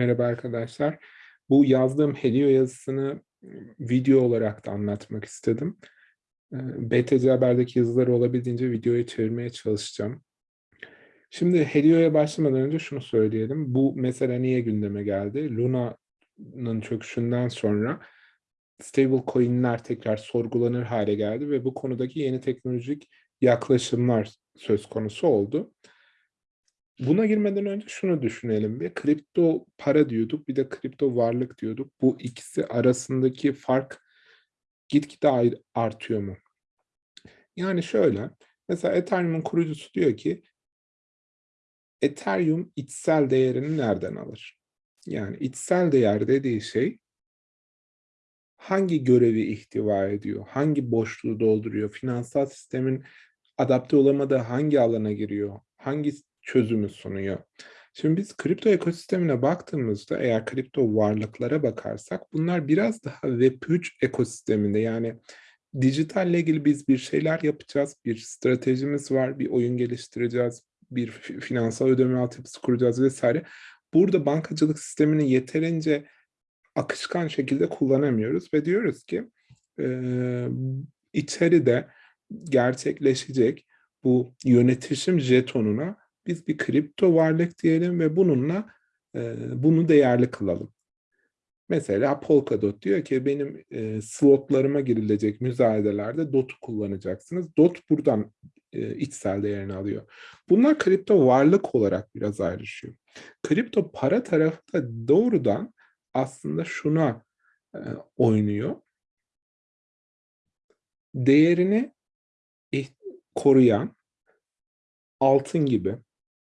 Merhaba arkadaşlar. Bu yazdığım Helio yazısını video olarak da anlatmak istedim. BTC Haber'deki yazıları olabildiğince videoya çevirmeye çalışacağım. Şimdi Helio'ya başlamadan önce şunu söyleyelim. Bu mesele niye gündeme geldi? Luna'nın çöküşünden sonra stable coin'ler tekrar sorgulanır hale geldi ve bu konudaki yeni teknolojik yaklaşımlar söz konusu oldu. Buna girmeden önce şunu düşünelim bir. Kripto para diyorduk, bir de kripto varlık diyorduk. Bu ikisi arasındaki fark gitgide artıyor mu? Yani şöyle, mesela Ethereum'un kurucusu diyor ki, Ethereum içsel değerini nereden alır? Yani içsel değer dediği şey, hangi görevi ihtiva ediyor, hangi boşluğu dolduruyor, finansal sistemin adapte olamadığı hangi alana giriyor, hangi çözümü sunuyor. Şimdi biz kripto ekosistemine baktığımızda eğer kripto varlıklara bakarsak bunlar biraz daha Web3 ekosisteminde yani dijitalle ilgili biz bir şeyler yapacağız, bir stratejimiz var, bir oyun geliştireceğiz, bir finansal ödeme altyapısı kuracağız vesaire. Burada bankacılık sistemini yeterince akışkan şekilde kullanamıyoruz ve diyoruz ki e, içeride gerçekleşecek bu yönetişim jetonuna biz bir kripto varlık diyelim ve bununla e, bunu değerli kılalım. Mesela Polkadot diyor ki benim e, slotlarıma girilecek müzayedelerde DOT'u kullanacaksınız. DOT buradan e, içsel değerini alıyor. Bunlar kripto varlık olarak biraz ayrışıyor. Kripto para tarafı da doğrudan aslında şuna e, oynuyor. Değerini koruyan altın gibi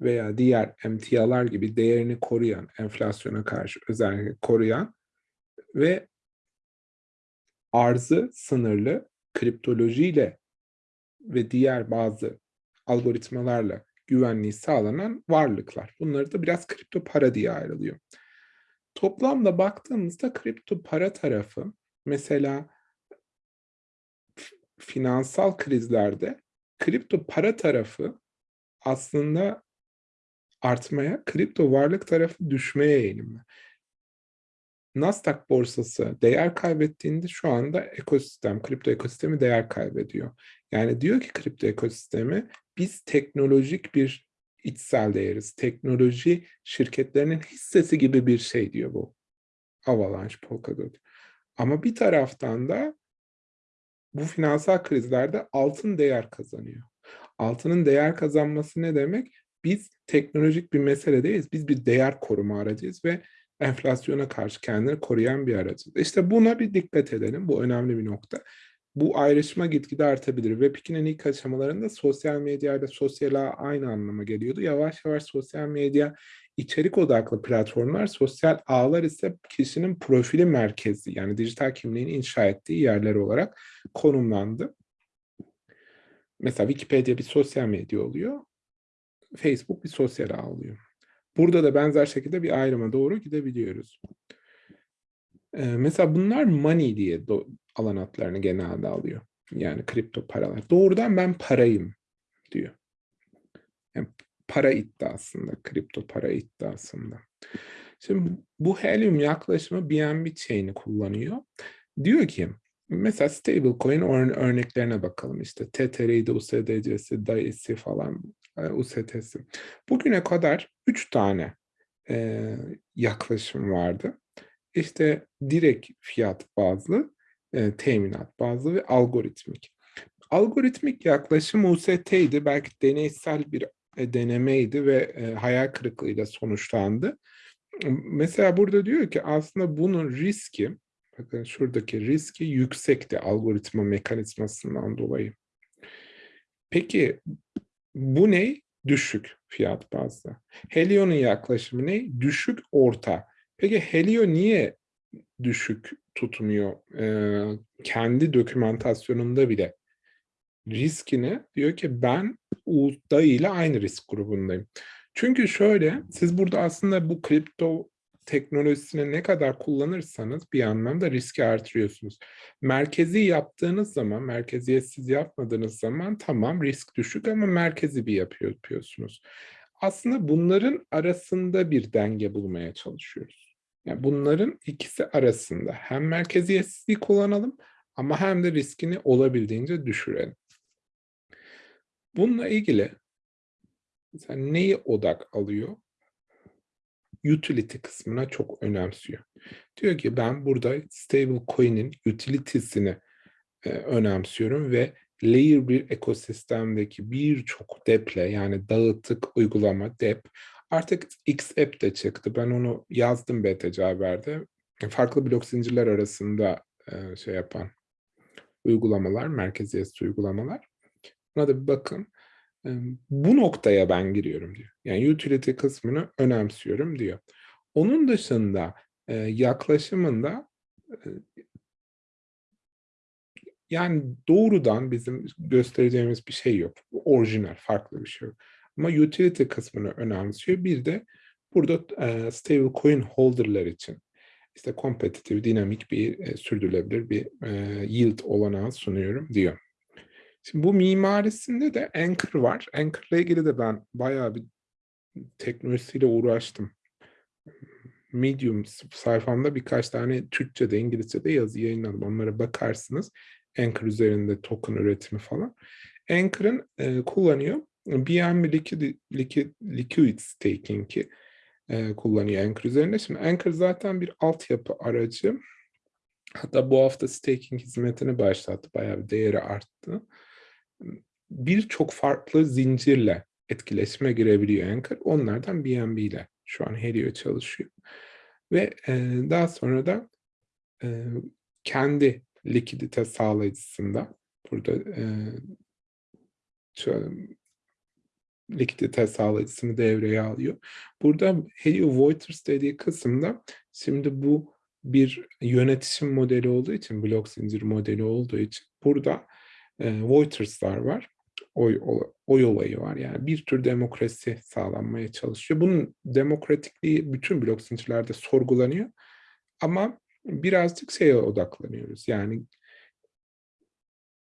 veya diğer emtialar gibi değerini koruyan, enflasyona karşı özellikle koruyan ve arzı sınırlı kriptolojiyle ve diğer bazı algoritmalarla güvenliği sağlanan varlıklar. Bunları da biraz kripto para diye ayrılıyor. Toplamda baktığımızda kripto para tarafı mesela finansal krizlerde kripto para tarafı aslında artmaya, kripto varlık tarafı düşmeye eğilimli. Nasdaq borsası değer kaybettiğinde şu anda ekosistem, kripto ekosistemi değer kaybediyor. Yani diyor ki kripto ekosistemi biz teknolojik bir içsel değeriz. Teknoloji şirketlerinin hissesi gibi bir şey diyor bu. Avalanche, Polkadot. Ama bir taraftan da bu finansal krizlerde altın değer kazanıyor. Altının değer kazanması ne demek? Biz teknolojik bir mesele değiliz. Biz bir değer koruma aracıyız ve enflasyona karşı kendini koruyan bir aracız. İşte buna bir dikkat edelim. Bu önemli bir nokta. Bu ayrışma gitgide artabilir. Web2'nin ilk aşamalarında sosyal medya ile sosyal ağ aynı anlama geliyordu. Yavaş yavaş sosyal medya içerik odaklı platformlar, sosyal ağlar ise kişinin profili merkezi yani dijital kimliğini inşa ettiği yerler olarak konumlandı. Mesela Wikipedia bir sosyal medya oluyor. Facebook bir sosyal ağ oluyor. Burada da benzer şekilde bir ayrıma doğru gidebiliyoruz. Ee, mesela bunlar money diye alan adlarını genelde alıyor. Yani kripto paralar. Doğrudan ben parayım diyor. Yani para iddiasında, kripto para iddiasında. Şimdi bu Helium yaklaşımı BNB chain'i kullanıyor. Diyor ki Mesela stablecoin örneklerine bakalım işte TTR'de, USDC'si, DAI'si falan, e, UST'si. Bugüne kadar üç tane e, yaklaşım vardı. İşte direkt fiyat bazlı, e, teminat bazlı ve algoritmik. Algoritmik yaklaşım UST'ydi. Belki deneysel bir e, denemeydi ve e, hayal kırıklığıyla sonuçlandı. Mesela burada diyor ki aslında bunun riski Bakın şuradaki riski yüksekti algoritma mekanizmasından dolayı. Peki bu ne? Düşük fiyat bazlı. Helio'nun yaklaşımı ne? Düşük orta. Peki Helio niye düşük tutmuyor? Ee, kendi dokümantasyonunda bile riskini diyor ki ben UDA ile aynı risk grubundayım. Çünkü şöyle siz burada aslında bu kripto teknolojisini ne kadar kullanırsanız bir anlamda riski artırıyorsunuz. Merkezi yaptığınız zaman, merkeziyetsiz yapmadığınız zaman tamam risk düşük ama merkezi bir yapıyor, yapıyorsunuz. Aslında bunların arasında bir denge bulmaya çalışıyoruz. Yani bunların ikisi arasında hem merkeziyetsizliği kullanalım ama hem de riskini olabildiğince düşürelim. Bununla ilgili mesela neyi odak alıyor? Utility kısmına çok önemsiyor. Diyor ki ben burada stable coin'in utility'sini e, önemsiyorum ve layer bir ekosistemdeki birçok deple yani dağıtık uygulama dep artık XApp de çıktı. Ben onu yazdım BTC Haber'de. Farklı blok zincirler arasında e, şey yapan uygulamalar, merkeziyetsiz uygulamalar. Buna da bir bakın. Bu noktaya ben giriyorum diyor. Yani utility kısmını önemsiyorum diyor. Onun dışında yaklaşımında yani doğrudan bizim göstereceğimiz bir şey yok. Orijinal, farklı bir şey yok. Ama utility kısmını önemsiyor. Bir de burada e, stable coin holder'lar için işte kompetitif, dinamik bir e, sürdürülebilir bir yield olanağı sunuyorum diyor. Şimdi bu mimarisinde de Anchor var. Anchor'la ilgili de ben bayağı bir teknolojisiyle uğraştım. Medium sayfamda birkaç tane Türkçe'de, İngilizce'de yazı yayınladım. Onlara bakarsınız. Anchor üzerinde token üretimi falan. Anchor'ın e, kullanıyor. BNB Liquid, Liquid, Liquid Staking'i e, kullanıyor Anchor üzerinde. Şimdi Anchor zaten bir altyapı aracı. Hatta bu hafta staking hizmetini başlattı. Bayağı bir değeri arttı. Birçok farklı zincirle etkileşime girebiliyor Anchor. Onlardan BNB ile şu an Helio çalışıyor. Ve e, daha sonra da e, kendi likidite sağlayıcısında burada e, likidite sağlayıcısını devreye alıyor. Burada Helio Voiters dediği kısımda şimdi bu bir yönetişim modeli olduğu için, blok zincir modeli olduğu için burada e, Voiters'lar var. Oy, oy olayı var. Yani bir tür demokrasi sağlanmaya çalışıyor. Bunun demokratikliği bütün blok zincirlerde sorgulanıyor. Ama birazcık şeye odaklanıyoruz. Yani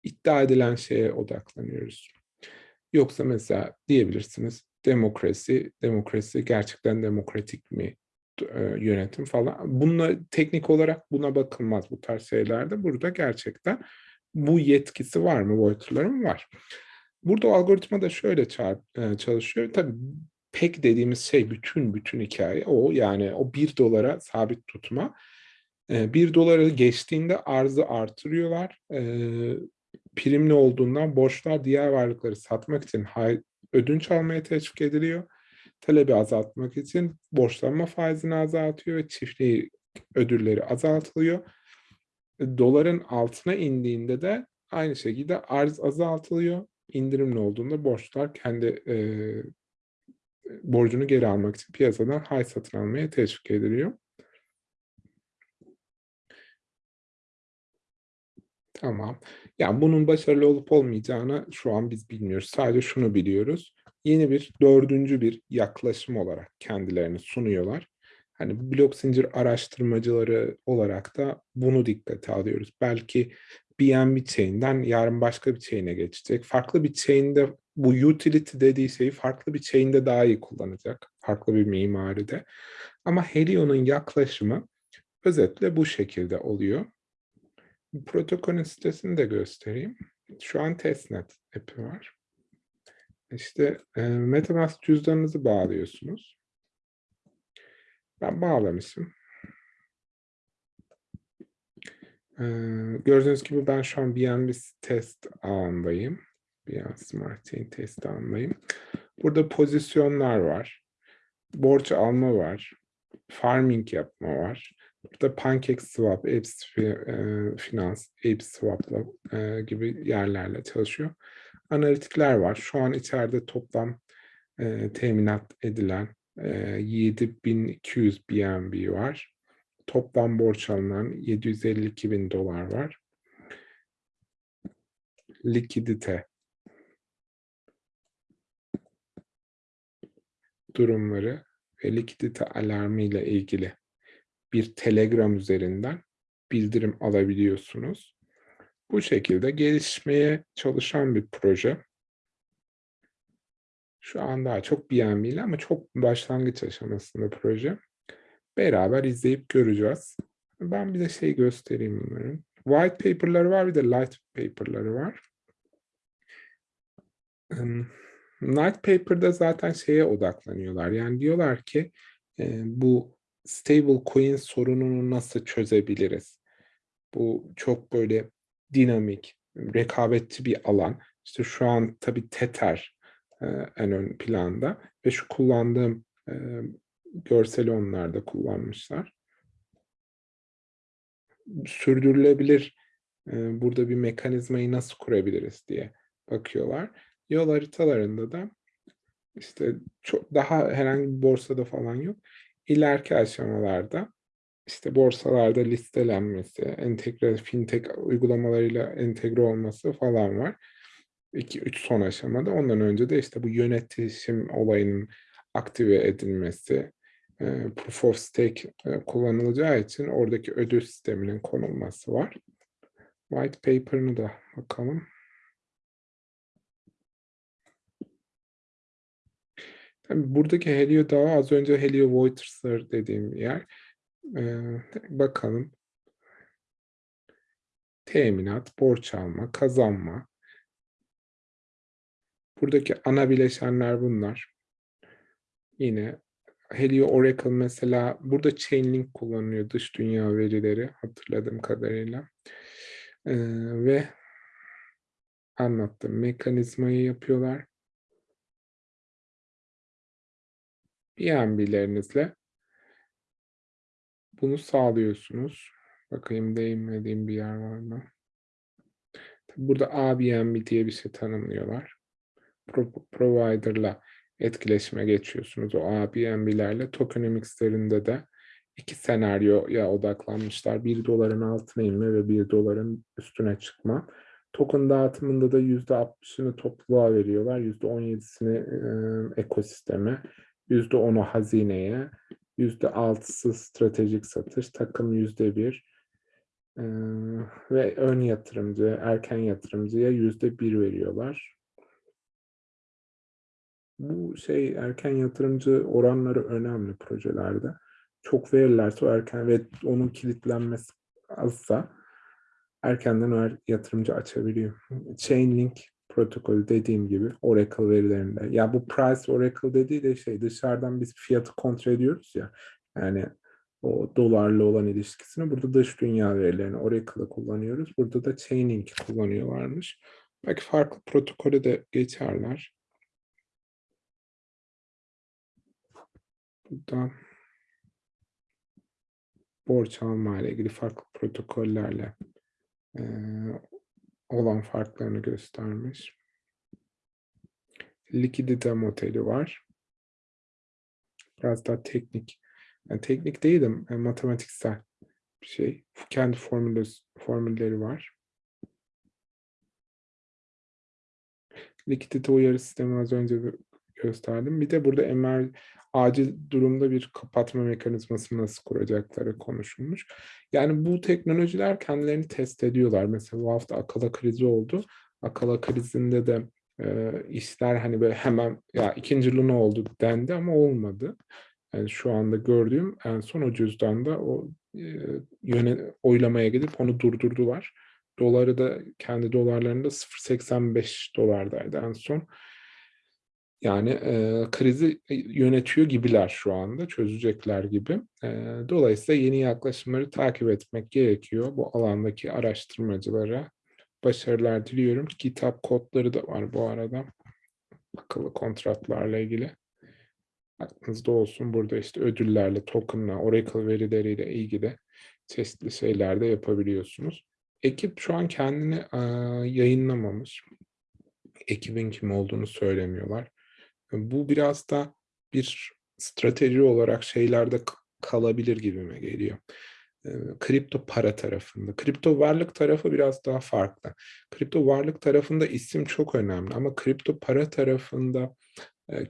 iddia edilen şeye odaklanıyoruz. Yoksa mesela diyebilirsiniz demokrasi, demokrasi gerçekten demokratik mi e, yönetim falan. Bununla teknik olarak buna bakılmaz bu tarz şeylerde. Burada gerçekten bu yetkisi var mı? Boyutların var. Burada o algoritma da şöyle e, çalışıyor. Tabii pek dediğimiz şey bütün bütün hikaye o. Yani o bir dolara sabit tutma. E, bir doları geçtiğinde arzı artırıyorlar. Primli olduğundan borçlar diğer varlıkları satmak için ödünç almaya teşvik ediliyor. Talebi azaltmak için borçlanma faizini azaltıyor ve çiftliği ödülleri azaltılıyor. Doların altına indiğinde de aynı şekilde arz azaltılıyor. İndirimli olduğunda borçlar kendi e, borcunu geri almak için piyasadan hay satın almaya teşvik ediliyor. Tamam. Yani bunun başarılı olup olmayacağını şu an biz bilmiyoruz. Sadece şunu biliyoruz. Yeni bir dördüncü bir yaklaşım olarak kendilerini sunuyorlar. Hani blok zincir araştırmacıları olarak da bunu dikkate alıyoruz. Belki BNB chain'den yarın başka bir chain'e geçecek. Farklı bir chain'de bu utility dediği şeyi farklı bir chain'de daha iyi kullanacak. Farklı bir mimaride. Ama Helio'nun yaklaşımı özetle bu şekilde oluyor. Protokolün sitesini de göstereyim. Şu an testnet app'i var. İşte e, MetaMask cüzdanınızı bağlıyorsunuz. Ben bağlamışım. Ee, gördüğünüz gibi ben şu an BNB test ağındayım. BNB Smart Chain test ağındayım. Burada pozisyonlar var. Borç alma var. Farming yapma var. Burada PancakeSwap, Apps Finance, Apps Swap'la e, gibi yerlerle çalışıyor. Analitikler var. Şu an içeride toplam e, teminat edilen e, 7200 BNB var. Toplam borç alınan 752 bin dolar var. Likidite durumları ve likidite alarmı ile ilgili bir Telegram üzerinden bildirim alabiliyorsunuz. Bu şekilde gelişmeye çalışan bir proje. Şu an daha çok BNB'li ama çok başlangıç aşamasında proje. Beraber izleyip göreceğiz. Ben bir de şey göstereyim bunların. White paper'ları var bir de light paper'ları var. Light paper'da zaten şeye odaklanıyorlar. Yani diyorlar ki bu stable coin sorununu nasıl çözebiliriz? Bu çok böyle dinamik, rekabetçi bir alan. İşte şu an tabii Tether en ön planda ve şu kullandığım görseli onlar da kullanmışlar. Sürdürülebilir burada bir mekanizmayı nasıl kurabiliriz diye bakıyorlar. Yol haritalarında da işte çok daha herhangi bir borsada falan yok. İleriki aşamalarda işte borsalarda listelenmesi, entegre fintech uygulamalarıyla entegre olması falan var. 2-3 son aşamada. Ondan önce de işte bu yönetişim olayının aktive edilmesi, e, proof of stake e, kullanılacağı için oradaki ödül sisteminin konulması var. White paper'ını da bakalım. Buradaki Helio Dağı az önce Helio Voiters'lar dediğim yer. Ee, bakalım. Teminat, borç alma, kazanma. Buradaki ana bileşenler bunlar. Yine Helio Oracle mesela burada Chainlink kullanıyor dış dünya verileri hatırladığım kadarıyla. Ee, ve anlattım mekanizmayı yapıyorlar. BNB'lerinizle bunu sağlıyorsunuz. Bakayım değinmediğim bir yer var mı? Burada ABNB diye bir şey tanımlıyorlar. Pro provider'la etkileşime geçiyorsunuz. O ABNB'lerle tokenomics'lerinde de iki senaryoya odaklanmışlar. Bir doların altına inme ve bir doların üstüne çıkma. Token dağıtımında da %60'ını topluluğa veriyorlar. %17'sini e, ekosisteme, %10'u hazineye, %6'sı stratejik satış, takım %1 e, ve ön yatırımcı, erken yatırımcıya %1 veriyorlar. Bu şey erken yatırımcı oranları önemli projelerde. Çok verirlerse o erken ve onun kilitlenmesi azsa erkenden o yatırımcı açabiliyor. Chainlink protokolü dediğim gibi Oracle verilerinde. Ya bu price Oracle dediği de şey dışarıdan biz fiyatı kontrol ediyoruz ya. Yani o dolarla olan ilişkisini burada dış dünya verilerini Oracle'ı kullanıyoruz. Burada da Chainlink kullanıyorlarmış. Belki farklı protokolü de geçerler. Burada borç alma ile ilgili farklı protokollerle e, olan farklarını göstermiş. Likidite modeli var. Biraz daha teknik. Yani teknik değil de matematiksel bir şey. Kendi formülü, formülleri var. Likidite uyarı sistemi az önce gösterdim. Bir de burada emer acil durumda bir kapatma mekanizmasını nasıl kuracakları konuşulmuş. Yani bu teknolojiler kendilerini test ediyorlar. Mesela bu hafta akala krizi oldu. Akala krizinde de e, işler hani böyle hemen ya ikinci luna oldu dendi ama olmadı. Yani şu anda gördüğüm en son o cüzdanda o e, yöne, oylamaya gidip onu durdurdular. Doları da kendi dolarlarında 0.85 dolardaydı en son. Yani e, krizi yönetiyor gibiler şu anda, çözecekler gibi. E, dolayısıyla yeni yaklaşımları takip etmek gerekiyor. Bu alandaki araştırmacılara başarılar diliyorum. Kitap kodları da var bu arada. Akıllı kontratlarla ilgili. Aklınızda olsun burada işte ödüllerle, tokenla, Oracle verileriyle ilgili çeşitli şeyler de yapabiliyorsunuz. Ekip şu an kendini e, yayınlamamış. Ekibin kim olduğunu söylemiyorlar. Bu biraz da bir strateji olarak şeylerde kalabilir gibime geliyor. Kripto para tarafında. Kripto varlık tarafı biraz daha farklı. Kripto varlık tarafında isim çok önemli ama kripto para tarafında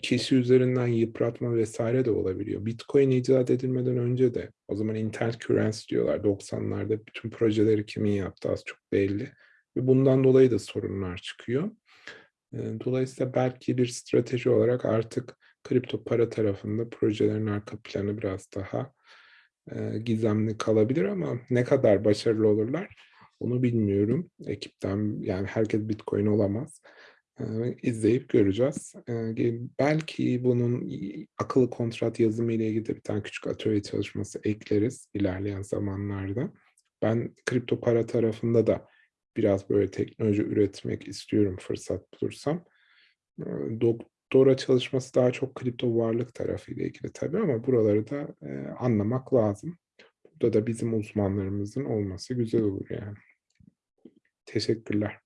kişi üzerinden yıpratma vesaire de olabiliyor. Bitcoin icat edilmeden önce de o zaman internet currency diyorlar 90'larda bütün projeleri kimin yaptı az çok belli. Ve bundan dolayı da sorunlar çıkıyor. Dolayısıyla belki bir strateji olarak artık kripto para tarafında projelerin arka planı biraz daha, gizemli kalabilir ama ne kadar başarılı olurlar onu bilmiyorum. Ekipten, yani herkes Bitcoin olamaz. Eee, izleyip göreceğiz. Belki bunun akıllı kontrat yazımı ile ilgili de bir tane küçük atölye çalışması ekleriz ilerleyen zamanlarda. Ben kripto para tarafında da biraz böyle teknoloji üretmek istiyorum fırsat bulursam. Doktora çalışması daha çok kripto varlık tarafıyla ilgili tabii ama buraları da, anlamak lazım. Burada da bizim uzmanlarımızın olması güzel olur yani. Teşekkürler.